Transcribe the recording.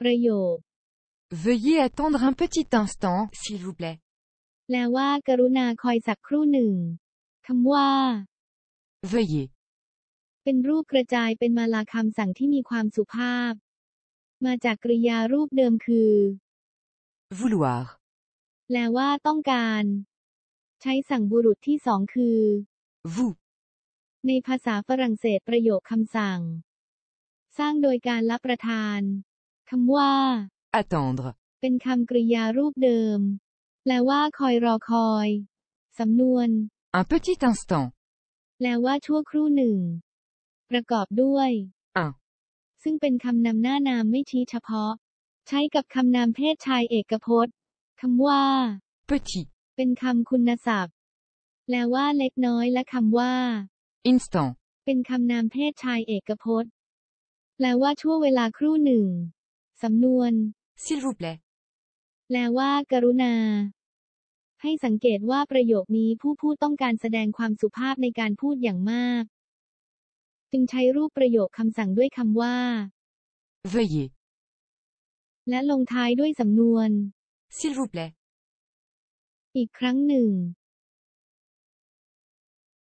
ประโยค Veuillez attendre un petit instant, s'il vous plaît. แปลว่ากรุณาคอยสักครู่หนึ่ง คำว่า Veuillez. เป็นรูปกระจายเป็นมาลาคำสั่งที่มีความสุภาพ มาจากกริยารูปเดิมคือ Vouloir. แปลว่าต้องการ ใช้สั่งบุรุษที่สองคือ Vous. ในภาษาฝรั่งเศสประโยคคำสั่ง สร้างโดยการรับประทาน คำว่า Attendre. เป็นคำกริยารูปเดิม แปลว่าคอยรอคอย สำนวน Un petit instant. แปลว่าชั่วครู่หนึ่ง ประกอบด้วย Un. ซึ่งเป็นคำนำหน้านามไม่ชี้เฉพาะ ใช้กับคำนามเพศชายเอกพจน์คำว่า Petit. เป็นคำคุณศัพท์ แปลว่าเล็กน้อยและคำว่า Instant. เป็นคำนามเพศชายเอกพจน์ แปลว่าช่วงเวลาครู่หนึ่ง สำนวน S'il vous plaît. แปลว่า กรุณา ให้สังเกตว่าประโยคนี้ผู้พูดต้องการแสดงความสุภาพในการพูดอย่างมาก จึงใช้รูปประโยคคำสั่งด้วยคำว่า Veuillez. และลงท้ายด้วยสำนวน S'il vous plaît. อีกครั้งหนึ่ง